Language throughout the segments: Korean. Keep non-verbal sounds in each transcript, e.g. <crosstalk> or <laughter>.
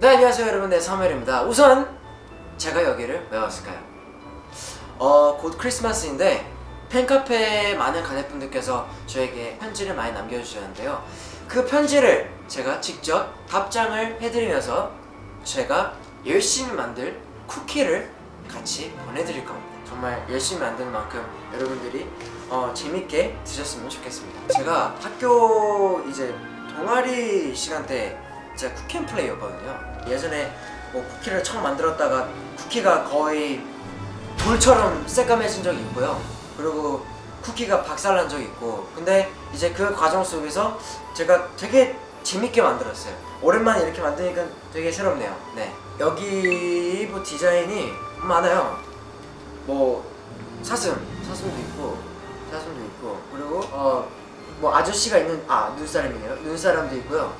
네 안녕하세요 여러분. 네 사무엘입니다. 우선 제가 여기를 왜 왔을까요? 어, 곧 크리스마스인데 팬카페에 많은 가족분들께서 저에게 편지를 많이 남겨주셨는데요. 그 편지를 제가 직접 답장을 해드리면서 제가 열심히 만들 쿠키를 같이 보내드릴 겁니다. 정말 열심히 만드는 만큼 여러분들이 어, 재밌게 드셨으면 좋겠습니다. 제가 학교 이제 동아리 시간 때 제가 쿠키앤플레이였거든요 예전에 뭐 쿠키를 처음 만들었다가 쿠키가 거의 돌처럼 새까매진 적이 있고요. 그리고 쿠키가 박살난 적이 있고. 근데 이제 그 과정 속에서 제가 되게 재밌게 만들었어요. 오랜만에 이렇게 만드니까 되게 새롭네요. 네. 여기 뭐 디자인이 많아요. 뭐 사슴 사슴도 있고 사슴도 있고. 그리고 어 뭐 아저씨가 있는 아 눈사람이네요. 눈사람도 있고요.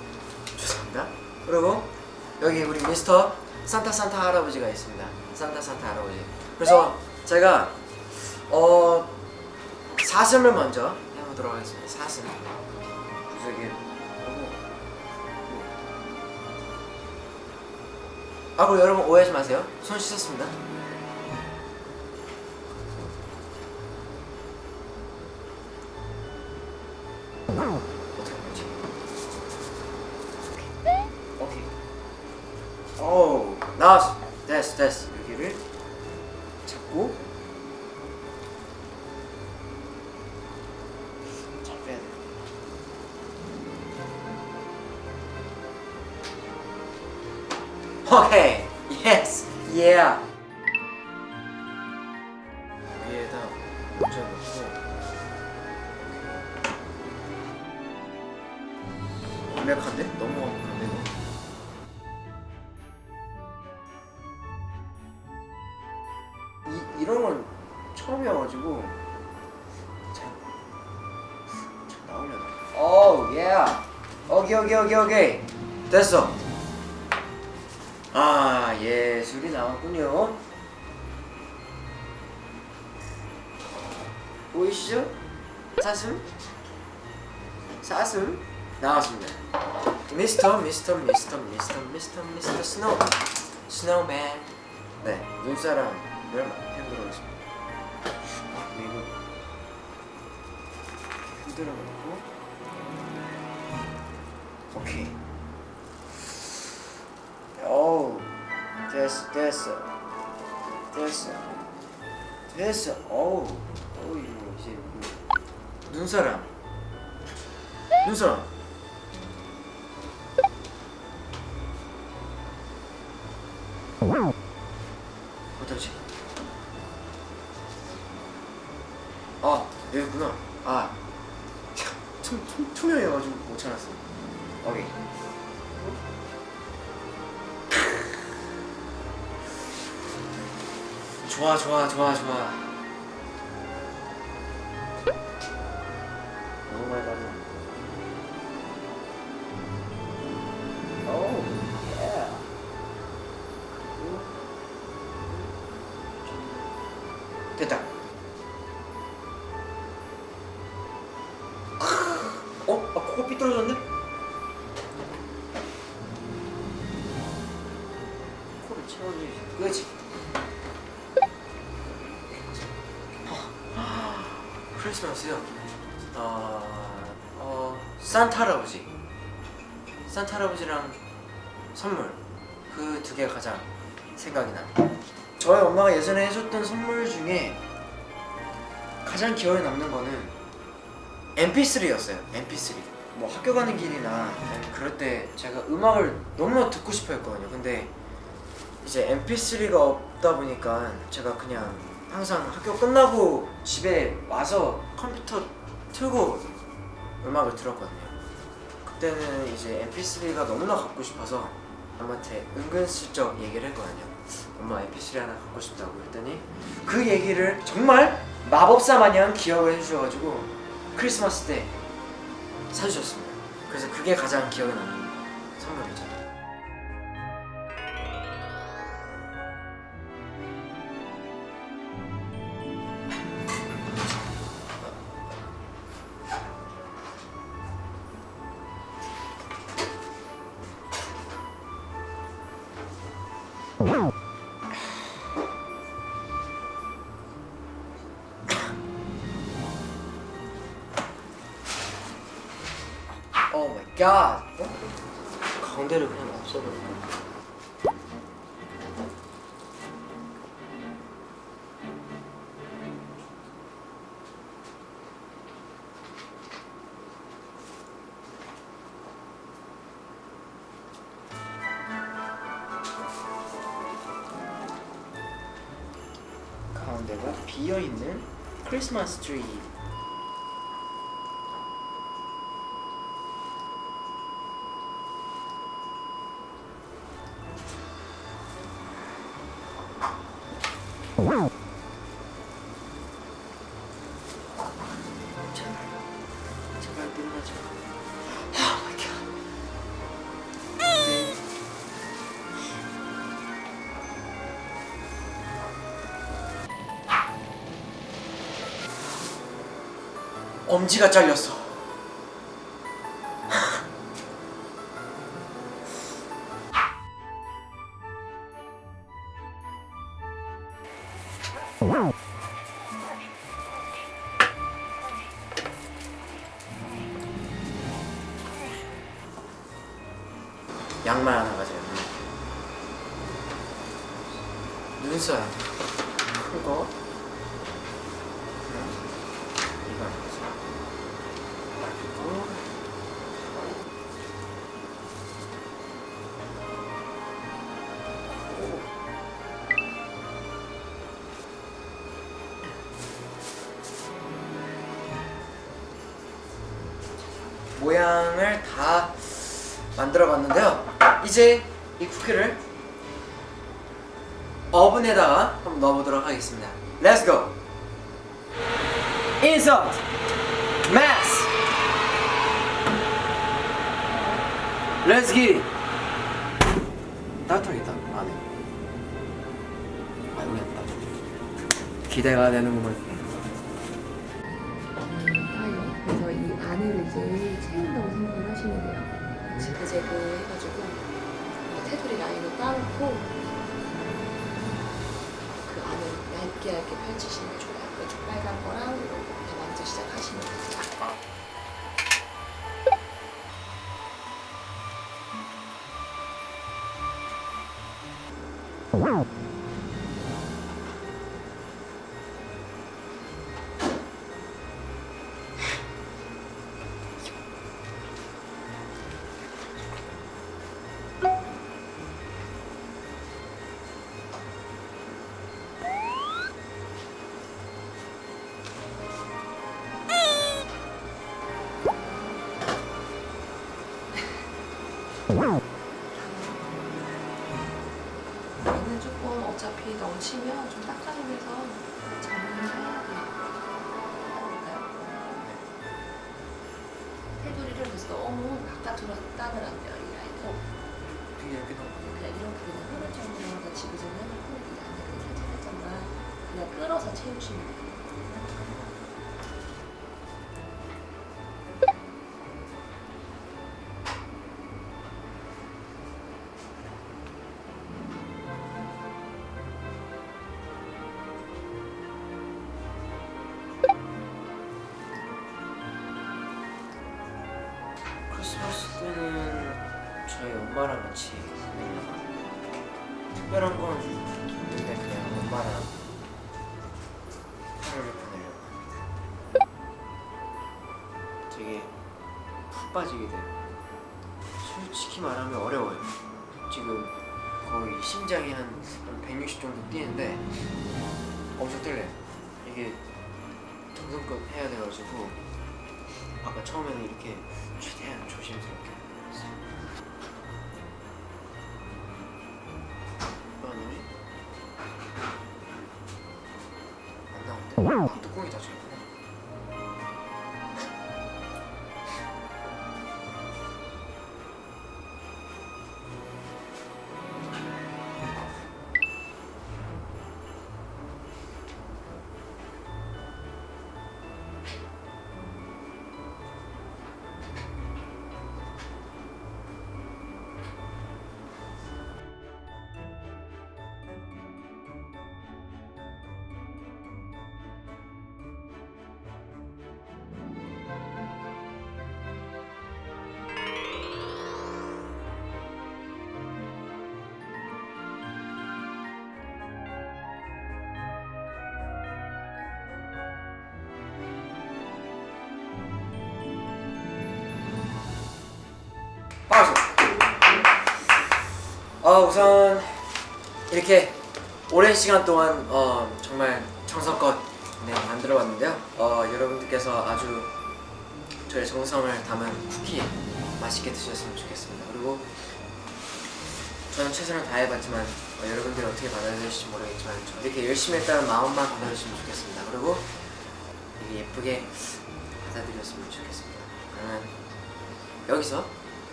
죄송합니다. 그리고 여기 우리 미스터 산타 산타 할아버지가 있습니다. 산타 산타 할아버지. 그래서 제가 어 사슴을 먼저 해보도록 하겠습니다. 사슴 구석에 하고 아 그리고 여러분 오해하지 마세요. 손 씻었습니다 나왔어. 됐어 됐어. 여기를 잡고. 잘 빼야 돼. 오케이. 예스 예 위에다 완벽한데? 너무 완벽한데 이, 이런 건 처음이어가지고 잘, 잘 나오려나? 오우 예 오케이 오케이 오케이 오케이 됐어. 아 예술이 나왔군요. 보이시죠? 사슴? 사슴? 나왔습니다. 미스터 미스터 미스터 미스터 미스터 미스터 snow snowman. 네 눈사람을 그리고 흔들어 놓고. 오케이. 오 됐어 됐어. 됐어. 됐어. 오우 오 이거 이제 이거. 눈사람. 눈사람. 어딨지? 아 여기구나. 아 투, 투, 투명해가지고 못 찾았어. 오케이. <laughs> 좋아 좋아 좋아 좋아 어? 삐뚤어졌네? 코를 채워줘야지. 그거지. 크리스마스요. 어... 어... 산타 할아버지. 산타 할아버지랑 선물. 그 두 개가 가장 생각이 납니다 저희 엄마가 예전에 해줬던 선물 중에 가장 기억에 남는 거는 MP3였어요. MP3 뭐 학교 가는 길이나 그럴 때 제가 음악을 너무나 듣고 싶어 했거든요. 근데 이제 MP3가 없다 보니까 제가 그냥 항상 학교 끝나고 집에 와서 컴퓨터 틀고 음악을 들었거든요. 그때는 이제 MP3가 너무나 갖고 싶어서 엄마한테 은근슬쩍 얘기를 했거든요. 엄마 MP3 하나 갖고 싶다고 했더니 그 얘기를 정말 마법사 마냥 기억을 해주셔가지고 크리스마스 때 사주셨습니다. 그래서 그게 가장 기억에 남는 선물이죠 Oh my god. 어? 가운데를 그냥 없애버릴까? 가운데가 비어있는 크리스마스 트리 제발 제발 끝나지 마 Oh my god 네. 엄지가 잘렸어. 양 모양을 다 만들어 봤는데요. 이제 이 쿠키를 오븐에다가 한번 넣어보도록 하겠습니다. Let's go. Insert mass. Let's get it. 따뜻하겠다 안에. 아 여기 따뜻. 기대가 되는구만. 이제 채운다고 생각을 하시면 돼요. 지그재그 해가지고 이 테두리 라인을 따놓고 그 안을 얇게 얇게 펼치시는 게 좋아요. 그쪽 빨간 거랑 이렇게 먼저 시작하시면 돼요. 너무 바깥으로 따면 안 돼요. 이 라인은. 되게 이렇게 넣어. 그냥 이렇게 그냥 흐를 정도로 다 지그재그 해놓고 이 안에 그냥 살짝 살짝만 그냥 끌어서 채우시면 돼요. 푹 빠지게 돼요 솔직히 말하면 어려워요 지금 거의 심장이 한, 한160 정도 뛰는데 엄청 떨려요 이게 정성껏 해야 돼가지고 아까 처음에는 이렇게 최대한 조심스럽게 했어요. 아, 뭐지? 안 나온대. 어, 우선 이렇게 오랜 시간 동안 어, 정말 정성껏 네, 만들어봤는데요. 어, 여러분들께서 아주 저의 정성을 담은 쿠키 맛있게 드셨으면 좋겠습니다. 그리고 저는 최선을 다해봤지만 어, 여러분들이 어떻게 받아들일지 모르겠지만 저 이렇게 열심히 했다는 마음만 받아주시면 좋겠습니다. 그리고 이게 예쁘게 받아들였으면 좋겠습니다. 그러면 여기서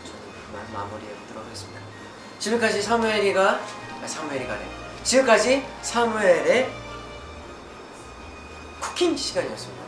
저는 마무리해보도록 하겠습니다. 지금까지 사무엘이가 아, 사무엘이가래. 지금까지 사무엘의 쿠킹 시간이었습니다.